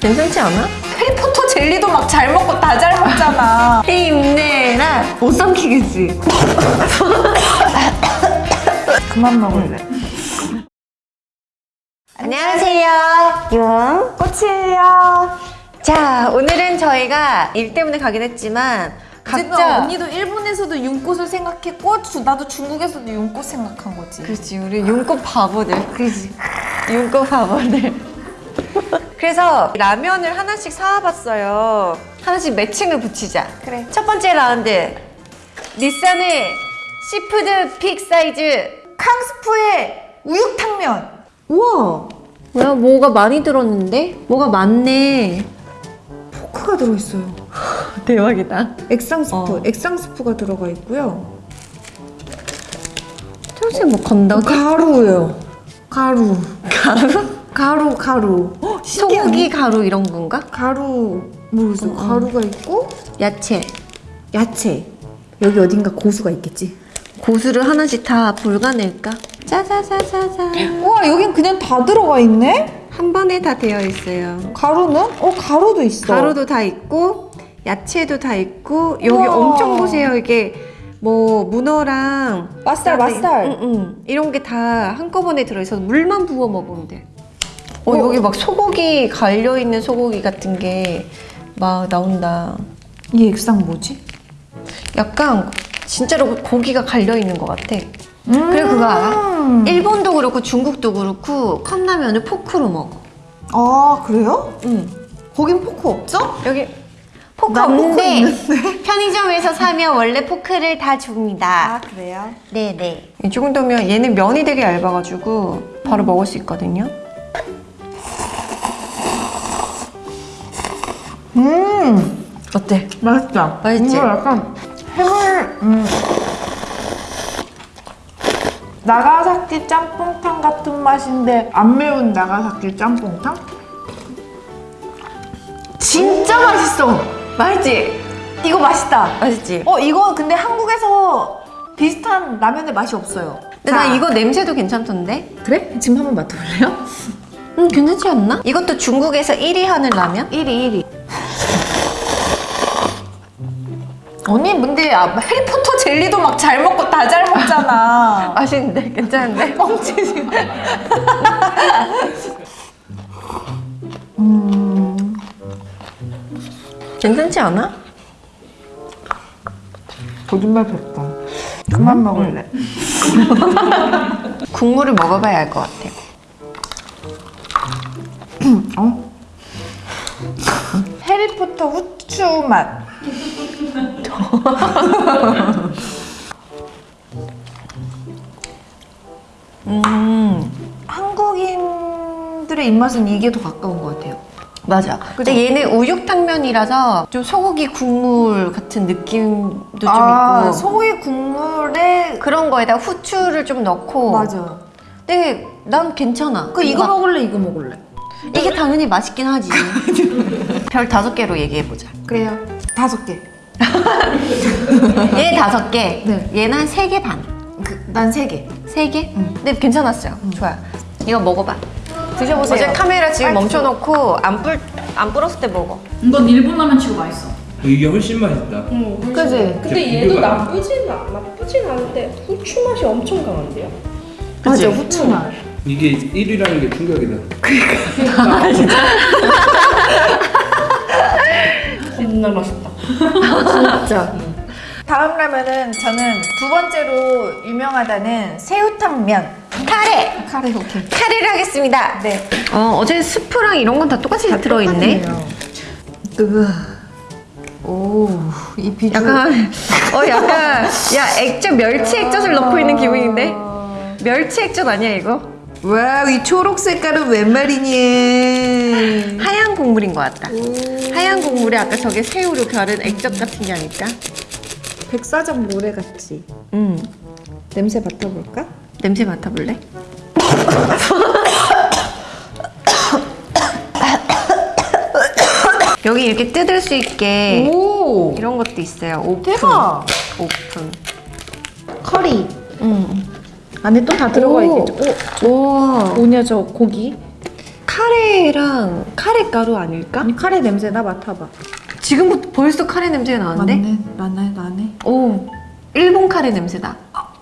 괜찮지 않아? 해리포터 젤리도 막 잘 먹고 다 잘 먹잖아. 힘내라 못 삼키겠지 그만 먹을래. 안녕하세요 용 꽃이에요. 자 오늘은 저희가 일 때문에 가긴 했지만 각자 언니도 일본에서도 윤꽃을 생각했고 주- 나도 중국에서도 윤꽃 생각한 거지. 그렇지 우리 윤꽃 바보들 그렇지 윤꽃 바보들 그래서 라면을 하나씩 사와봤어요 하나씩 매칭을 붙이자 그래. 첫 번째 라운드 닛산의 시푸드 big size 캉스푸의 우육탕면. 우와 뭐야 뭐가 많이 들었는데? 뭐가 많네 포크가 들어있어요. 대박이다 액상 스프, 어. 액상 스프가 들어가 있고요. 평소에 뭐 건더기? 가루예요. 가루. 가루? 가루, 가루. 어, 소고기 가루 이런 건가? 가루 모르겠어. 어, 어. 가루가 있고 야채 야채. 여기 어딘가 고수가 있겠지. 고수를 하나씩 다 불가낼까? 짜자자자자 우와, 여긴 그냥 다 들어가 있네? 한 번에 다 되어 있어요 가루는? 어, 가루도 있어. 가루도 다 있고 야채도 다 있고 여기 우와. 엄청 보세요 이게 뭐 문어랑 맛살, 맛살. 응, 응. 이런 게 다 한꺼번에 들어있어서 물만 부어 먹으면 돼. 어, 어. 여기 막 소고기 갈려 있는 소고기 같은 게 막 나온다. 이 액상 뭐지? 약간 진짜로 고기가 갈려 있는 것 같아. 음. 그리고 그거 알아? 일본도 그렇고 중국도 그렇고 컵라면을 포크로 먹어. 아, 그래요? 응. 거긴 포크 없죠? 여기 포크 없는데. 편의점에서 사면 원래 포크를 다 줍니다. 아, 그래요? 네네. 이 정도면 얘는 면이 되게 얇아가지고 바로 먹을 수 있거든요. 음, 어때? 맛있다. 맛있지? 이거 약간 해물, 음. 나가사키 짬뽕탕 같은 맛인데 안 매운 나가사키 짬뽕탕? 진짜 맛있어. 맛있지? 이거 맛있다. 맛있지? 어, 이거 근데 한국에서 비슷한 라면의 맛이 없어요. 근데 나 이거 냄새도 괜찮던데? 그래? 지금 한번 맡아볼래요? 응, 괜찮지 않나? 이것도 중국에서 1위 하는 라면? 1위, 1위. 언니, 근데 아, 해리포터 젤리도 막 잘 먹고 다 잘 먹잖아. 맛있는데? 괜찮은데? 뻥치지 마. 괜찮지 않아? 거짓말 뱉다. 그만 먹을래. 국물을 먹어봐야 알 것 같아. 어? 해리포터 후추 맛. 음, 한국인들의 입맛은 이게 더 가까운 것 같아요. 맞아. 근데 얘는 우육탕면이라서 좀 소고기 국물 같은 느낌도 좀 아, 있고 소고기 국물에 그런 거에다 후추를 좀 넣고 맞아. 근데 난 괜찮아. 그 이거 먹을래, 이거 먹을래. 이게 당연히 맛있긴 하지. 별 다섯 개로 얘기해 보자. 그래요. 다섯 개. 얘 다섯 개, 네. 얘는 한 세 개 반. 그, 난세 개. 세 개? 응. 근데 괜찮았어요. 좋아요. 이거 먹어봐. 드셔보세요. 어제 카메라 지금 멈춰놓고 안 불, 안 불었을 때 먹어. 이건 일본 라면 치고 맛있어. 이게 훨씬 맛있다. 그지? 진짜 근데 얘도. 나쁘진 않, 나쁘진 않은데 후추 맛이 엄청 강한데요? 맞아, 후추 맛. 이게 1위라는 게 충격이다. 겁나 맛있다. 진짜. 다음 라면은 저는 두 번째로 유명하다는 새우탕면. 카레! 카레 오케이. 카레를 하겠습니다. 네. 어, 어제 스프랑 이런 건 다 똑같이 들어있네. 으. 오, 이 비주얼. 약간, 어, 약간, 야, 액젓, 멸치 액젓을 넣고 있는 기분인데? 멸치 액젓 아니야, 이거? 와, 이 초록 색깔은 웬 말이니? 하얀 국물인 것 같다. 하얀 국물에 아까 저게 새우로 가른 액젓 같은 게 아닐까? 백사장 모래 같지. 음, 냄새 맡아볼까? 냄새 맡아볼래? 여기 이렇게 뜯을 수 있게 오, 이런 것도 있어요. 오픈. 대박. 오픈. 커리. 음. 안에 또 다 들어가 오. 있겠죠. 오, 오. 뭐냐 저 고기? 카레랑 카레 가루 아닐까? 아니 카레 냄새 나 맡아봐. 지금부터 벌써 카레 냄새가 나는데? 나네, 나네. 오, 일본 카레 냄새다.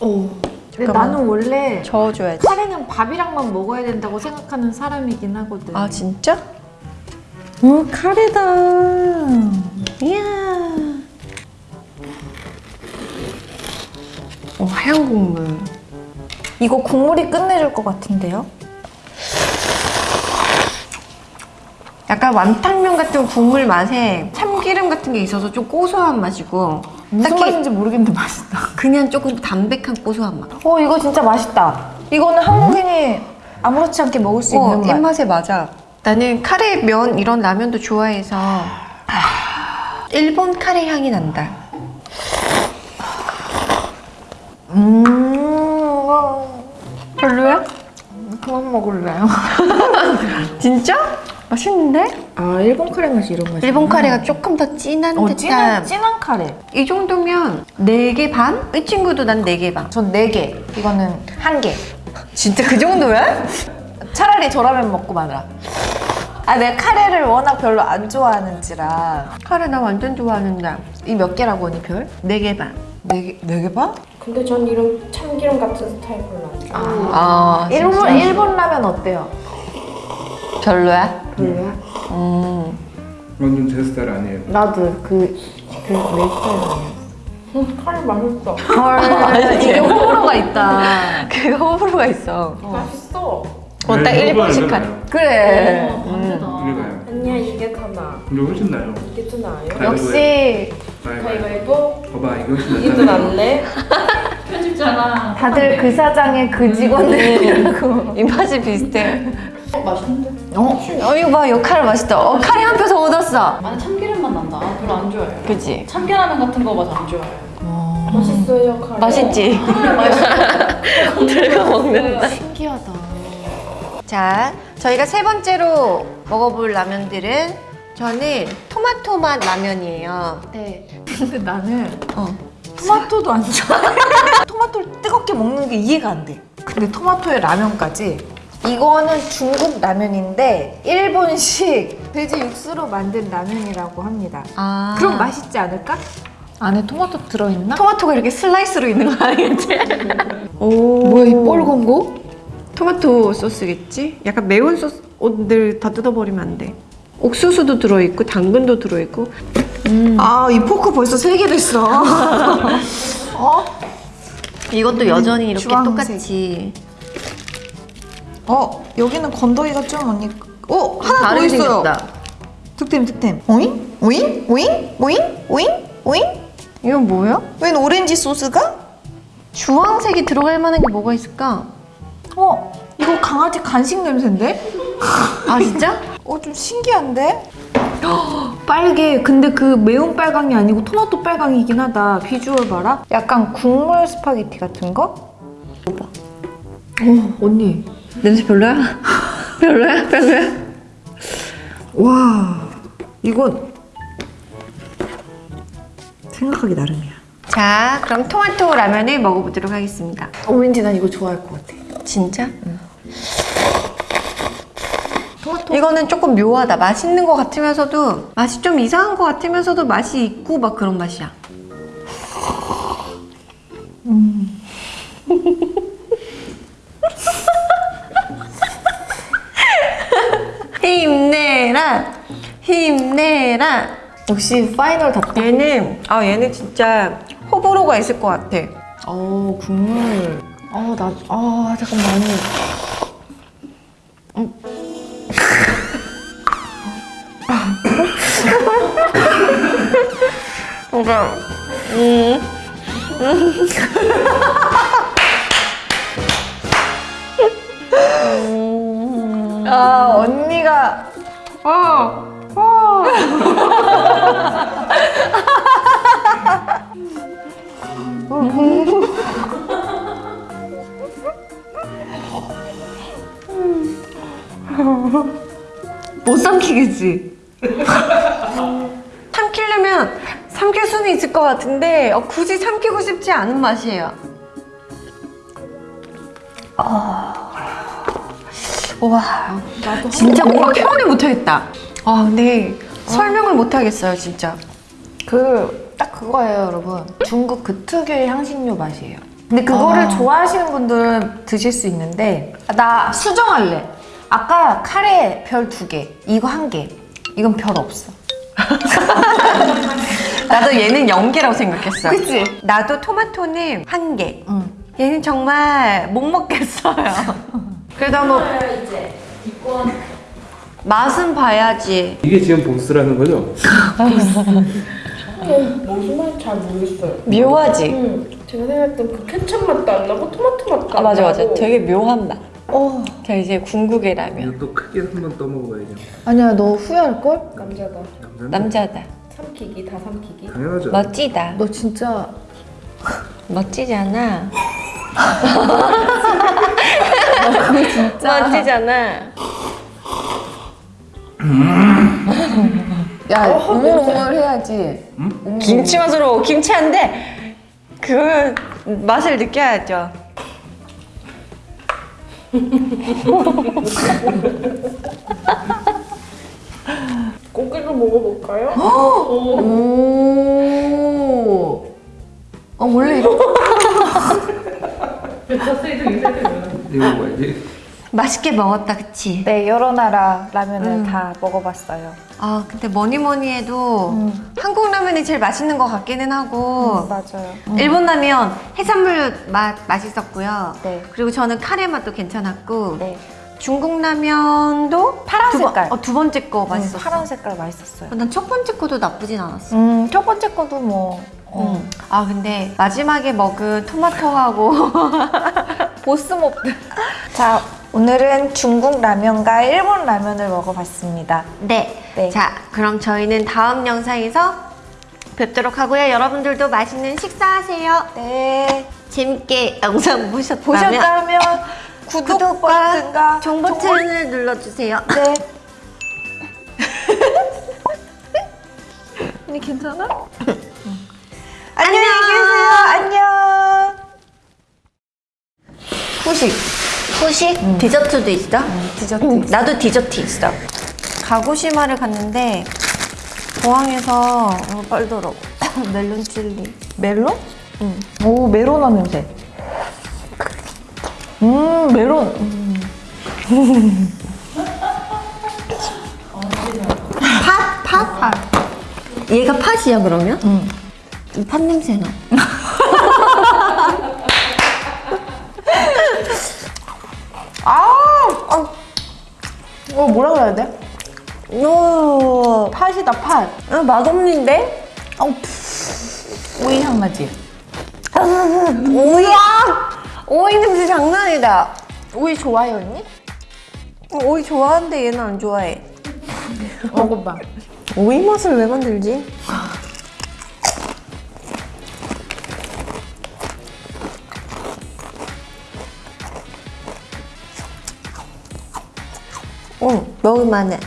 오. 근데 잠깐만. 나는 원래 저어줘야지. 카레는 밥이랑만 먹어야 된다고 생각하는 사람이긴 하거든. 아 진짜? 오 카레다. 이야. 오, 하얀 국물. 이거 국물이 끝내줄 것 같은데요? 약간 완탕면 같은 국물 맛에 참기름 같은 게 있어서 좀 고소한 맛이고 무슨 딱히 맛인지 모르겠는데 맛있다. 그냥 조금 담백한 고소한 맛. 어 이거 진짜 맛있다. 이거는 한국인이 아무렇지 않게 먹을 수 어, 있는 맛. 입맛에 맞아. 나는 카레 면 이런 라면도 좋아해서 일본 카레 향이 난다. 음. 별로야? 그만 먹을래요. 진짜? 맛있는데? 아 일본 카레 맛이 이런 맛이. 일본 카레가 조금 더 진한 어 듯한 진한 진한 카레. 이 정도면 4개 반? 이 친구도 난 4개 반. 전네 개. 이거는 한 개. 진짜 그 정도야? 차라리 저라면 먹고 말아. 아 내가 카레를 워낙 별로 안 좋아하는지라. 카레 나 완전 좋아하는데. 이 몇 개라고 언니 별? 4개 반. 네 개, 네개 반? 근데 전 이런 참기름 같은 스타일 별로 안 좋아해요. 아, 일본 일본 라면 어때요? 별로야? 별로야? 음. 완전 제 스타일 아니에요. 나도 그 그 내 스타일이에요. 음, 카레 맛있어. 헐 이게 호불호가 있다. 그거 호불호가 있어. 맛있어. 어, 딱 네, 일본식 카레. 그래. 어, 반대다. 이래가요. 아니야 이게 더 나아. 근데 훨씬 나요. 이게 더 나아요. 역시 가위바위보. 봐봐 이거 훨씬 이게 더. 낫네. 편집자가 다들 그 사장의 그 직원들이라고. 입맛이 비슷해. 어, 맛있는데? 어? 어, 이거 봐. 요 카레 맛있다. 어, 카레 한 표 더 얻었어. 나는 참기름 맛 난다. 아, 별로 안 좋아해요. 그치? 참깨라면 같은 거 맛 안 좋아해요. 맛있어요 카레. 맛있지? 들고 먹는다. 신기하다. 자, 저희가 세 번째로 먹어볼 라면들은 저는 토마토 맛 라면이에요. 네. 근데 나는 어. 토마토도 안 좋아해. 토마토를 뜨겁게 먹는 게 이해가 안 돼. 근데 토마토에 라면까지. 이거는 중국 라면인데 일본식 돼지 육수로 만든 라면이라고 합니다. 아. 그럼 맛있지 않을까? 안에 토마토 들어있나? 토마토가 이렇게 슬라이스로 있는 거 아니겠지? 오. 뭐야 이 뻘건 거? 토마토 소스겠지? 약간 매운 소스들 다 뜯어버리면 안 돼. 옥수수도 들어있고 당근도 들어있고 아이 포크 벌써 세 개 됐어. 어? 이것도 여전히 이렇게 주황색. 똑같이 어 여기는 건더기가 좀 언니. 어 하나 더 있어요. 생겼다. 득템 득템. 오잉 오잉 오잉 오잉 오잉 오잉. 이건 뭐야? 웬 오렌지 소스가? 주황색이 들어갈 만한 게 뭐가 있을까? 어 이거 강아지 간식 냄새인데? 아 진짜? 어 좀 신기한데? 빨개. 근데 그 매운 빨강이 아니고 토마토 빨강이긴 하다. 비주얼 봐라. 약간 국물 스파게티 같은 거? 봐봐. 어 언니. 냄새 별로야? 별로야? 별로야? 와 이건 생각하기 나름이야. 자 그럼 토마토 라면을 먹어보도록 하겠습니다. 어, 왠지 난 이거 좋아할 것 같아. 진짜? 이거는 조금 묘하다. 맛있는 것 같으면서도 맛이 좀 이상한 것 같으면서도 맛이 있고 막 그런 맛이야. 힘 내라, 힘내라. 역시 파이널 답답. 얘는 아 얘는 진짜 호불호가 있을 것 같아. 어 국물. 어나아 잠깐 많이. 그러니까 음. 아 언니가 못 삼키겠지? 삼키려면 삼킬 수는 있을 것 같은데 어, 굳이 삼키고 싶지 않은 맛이에요. 와, 진짜 뭔가 표현을 못하겠다. 아, 근데 설명을 못하겠어요, 진짜. 그 딱 그거예요, 여러분. 중국 그 특유의 향신료 맛이에요. 근데 그거를 아. 좋아하시는 분들은 드실 수 있는데 아, 나 수정할래. 아까 카레 별 두 개, 이거 한 개. 이건 별 없어. 나도 얘는 연계라고 생각했어. 그치? 나도 토마토는 한 개. 응. 얘는 정말 못 먹겠어요. 그래도 한번 이제 이권 맛은 봐야지. 이게 지금 보스라는 거죠? 무슨 말인지 잘 모르겠어요. 묘하지? 음, 제가 생각했던 그 케첩 맛도 안 나고 토마토 맛도 아, 안 맞아, 맞아. 나고 되게 묘한 맛. 어. 자, 이제 궁극의 라면. 이거 또 크게 한 번 떠먹어야죠. 아니야, 너 후회할걸? 남자다. 남자다. 삼키기 다 삼키기. 당연하죠. 멋지다. 너 진짜? 멋지지 않아? 야, 오물오물 해야지. 김치 맛으로 김치 한데 그 맛을 느껴야죠. 고기도 먹어볼까요? 오. 어, 원래 이거 이거 뭐야지? 맛있게 먹었다, 그치? 네, 여러 나라 라면을 다 먹어봤어요. 아, 근데 뭐니 뭐니 해도 음. 한국 라면이 제일 맛있는 것 같기는 하고 맞아요. 일본 라면 해산물 맛 맛있었고요. 네. 그리고 저는 카레 맛도 괜찮았고 네. 중국 라면도 파란 두 번- 색깔. 어, 두 번째 거 맛있었어. 음, 파란 색깔 맛있었어요. 난 첫 번째 거도 나쁘진 않았어. 음, 첫 번째 거도 뭐. 어. 음. 아 근데 마지막에 먹은 토마토하고 보스 몹들. 자, 오늘은 중국 라면과 일본 라면을 먹어봤습니다. 네. 네. 자 그럼 저희는 다음 영상에서 뵙도록 하고요. 여러분들도 맛있는 식사하세요. 네. 재밌게 영상 보셨다면 보셨다면 구독 구독과 버튼과 종 버튼을 눌러주세요. 네. 언니 괜찮아? 안녕 후식? 디저트도 있어? 디저트 음, 있어. 나도 디저트 있어. 가고시마를 갔는데 공항에서 어, 빨더라고. 멜론 칠리. 멜론? 응. 오, 메로나 냄새. 음, 메론. 음. 팥? 팥? 팥. 얘가 팥이야 그러면? 응. 팥 냄새 나. 어, 뭐라 그래야 돼? 오, 팥이다, 팥. 아, 맛없는데? 어, 오이 향 나지? 오이야! 오이 냄새 장난 아니다. 오이 좋아해, 언니? 어, 오이 좋아하는데 얘는 안 좋아해. 먹어봐. 오이 맛을 왜 만들지? 응, 먹을만해.